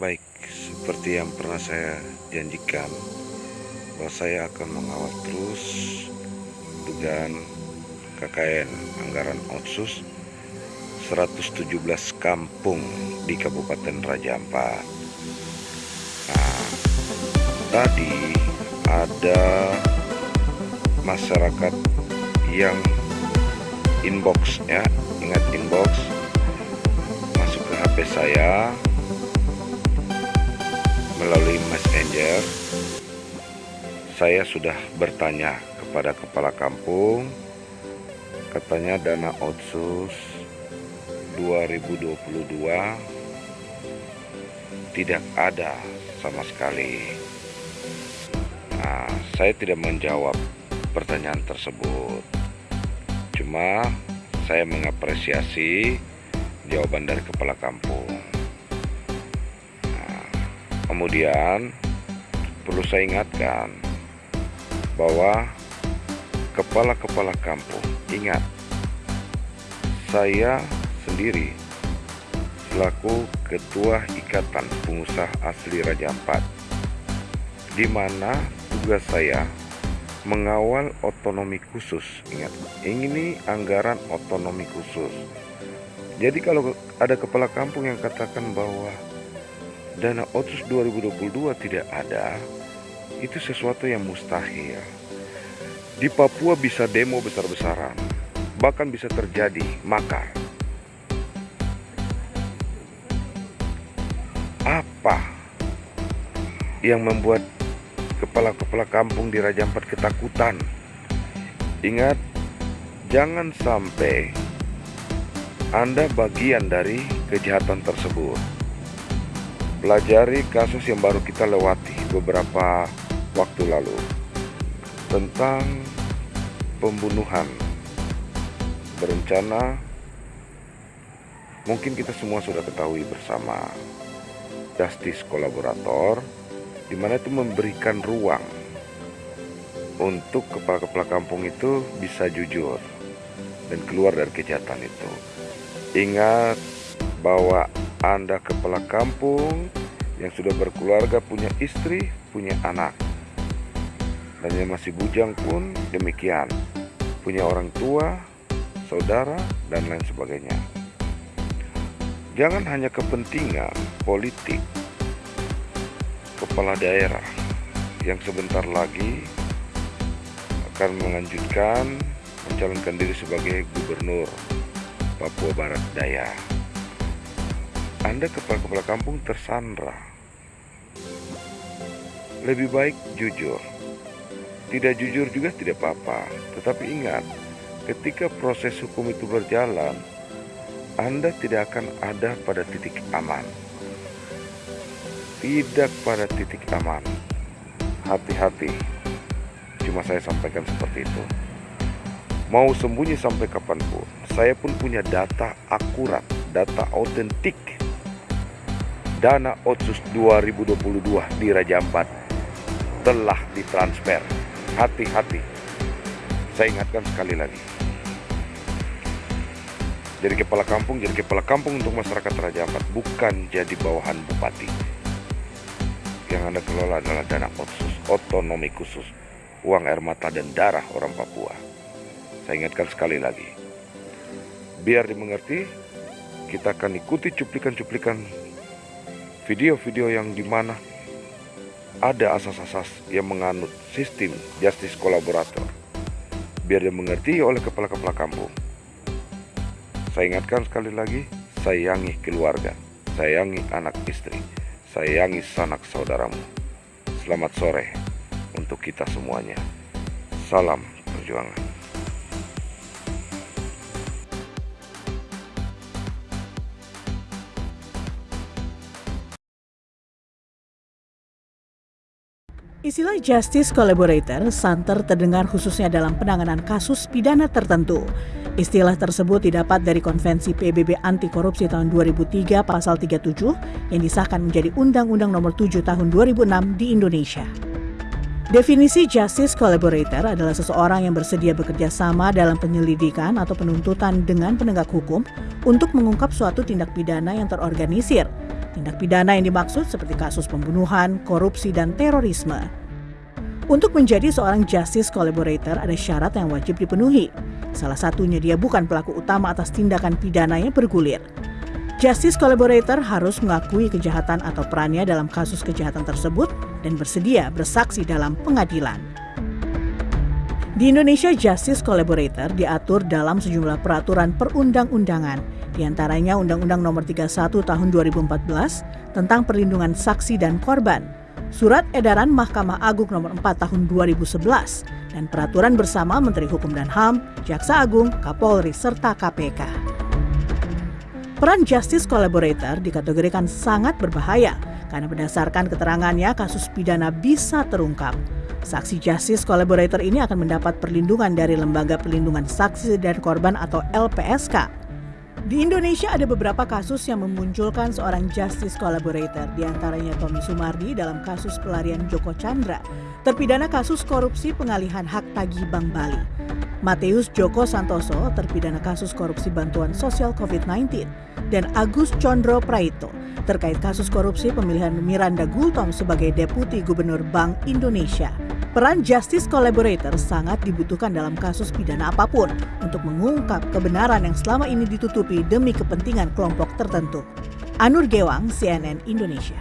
Baik, seperti yang pernah saya janjikan bahwa saya akan mengawal terus dugaan KKN anggaran otsus 117 kampung di Kabupaten Raja Ampat. Nah, tadi ada masyarakat yang inbox ya, ingat inbox masuk ke HP saya melalui messenger saya sudah bertanya kepada kepala kampung katanya dana otsus 2022 tidak ada sama sekali. Nah saya tidak menjawab pertanyaan tersebut. Cuma saya mengapresiasi jawaban dari kepala kampung Kemudian perlu saya ingatkan bahwa kepala-kepala kampung ingat saya sendiri selaku ketua Ikatan Pengusaha Asli Raja Ampat di mana tugas saya mengawal otonomi khusus. Ingat ini anggaran otonomi khusus. Jadi kalau ada kepala kampung yang katakan bahwa dana otsus 2022 tidak ada, itu sesuatu yang mustahil. Di Papua bisa demo besar-besaran, bahkan bisa terjadi makar. Apa yang membuat kepala-kepala kampung di Raja Ampat ketakutan? Ingat, jangan sampai Anda bagian dari kejahatan tersebut pelajari kasus yang baru kita lewati beberapa waktu lalu tentang pembunuhan. Berencana mungkin kita semua sudah ketahui bersama justice kolaborator di mana itu memberikan ruang untuk kepala-kepala kampung itu bisa jujur dan keluar dari kejahatan itu. Ingat bahwa anda kepala kampung yang sudah berkeluarga, punya istri, punya anak. Dan yang masih bujang pun demikian. Punya orang tua, saudara, dan lain sebagainya. Jangan hanya kepentingan politik kepala daerah yang sebentar lagi akan melanjutkan mencalonkan diri sebagai gubernur Papua Barat Daya. Anda kepala-kepala kampung tersandra. Lebih baik jujur. Tidak jujur juga tidak apa-apa, tetapi ingat, ketika proses hukum itu berjalan, Anda tidak akan ada pada titik aman. Tidak pada titik aman. Hati-hati. Cuma saya sampaikan seperti itu. Mau sembunyi sampai kapan pun, saya pun punya data akurat, data autentik dana Otsus 2022 di Raja Ampat telah ditransfer. Hati-hati. Saya ingatkan sekali lagi. Jadi kepala kampung, jadi kepala kampung untuk masyarakat Raja Ampat, bukan jadi bawahan bupati. Yang Anda kelola adalah dana otsus, otonomi khusus, uang air mata dan darah orang Papua. Saya ingatkan sekali lagi. Biar dimengerti, kita akan ikuti cuplikan-cuplikan video-video yang di mana ada asas-asas yang menganut sistem justice kolaborator biar dimengerti oleh kepala-kepala kampung. Saya ingatkan sekali lagi, sayangi keluarga, sayangi anak istri, sayangi sanak saudaramu. Selamat sore untuk kita semuanya. Salam perjuangan. Istilah justice collaborator santer terdengar khususnya dalam penanganan kasus pidana tertentu. Istilah tersebut didapat dari Konvensi PBB Anti Korupsi tahun 2003 pasal 37 yang disahkan menjadi Undang-Undang Nomor 7 tahun 2006 di Indonesia. Definisi justice collaborator adalah seseorang yang bersedia bekerja sama dalam penyelidikan atau penuntutan dengan penegak hukum untuk mengungkap suatu tindak pidana yang terorganisir Tindak pidana yang dimaksud seperti kasus pembunuhan, korupsi, dan terorisme. Untuk menjadi seorang justice collaborator ada syarat yang wajib dipenuhi. Salah satunya dia bukan pelaku utama atas tindakan pidana yang bergulir. Justice collaborator harus mengakui kejahatan atau perannya dalam kasus kejahatan tersebut dan bersedia bersaksi dalam pengadilan. Di Indonesia, Justice Collaborator diatur dalam sejumlah peraturan perundang-undangan, di antaranya Undang-Undang Nomor 31 Tahun 2014 tentang perlindungan saksi dan korban, Surat Edaran Mahkamah Agung Nomor 4 Tahun 2011, dan Peraturan Bersama Menteri Hukum dan HAM, Jaksa Agung, Kapolri, serta KPK. Peran Justice Collaborator dikategorikan sangat berbahaya karena berdasarkan keterangannya kasus pidana bisa terungkap. Saksi Justice Collaborator ini akan mendapat perlindungan dari Lembaga Perlindungan Saksi dan Korban atau LPSK. Di Indonesia ada beberapa kasus yang memunculkan seorang Justice Collaborator, di antaranya Tommy Sumardi dalam kasus pelarian Joko Chandra, terpidana kasus korupsi pengalihan hak tagih Bank Bali. Mateus Joko Santoso terpidana kasus korupsi bantuan sosial COVID-19, dan Agus Condro Praito terkait kasus korupsi pemilihan Miranda Gultom sebagai Deputi Gubernur Bank Indonesia. Peran Justice Collaborator sangat dibutuhkan dalam kasus pidana apa pun untuk mengungkap kebenaran yang selama ini ditutupi demi kepentingan kelompok tertentu. Anur Gewang, CNN Indonesia.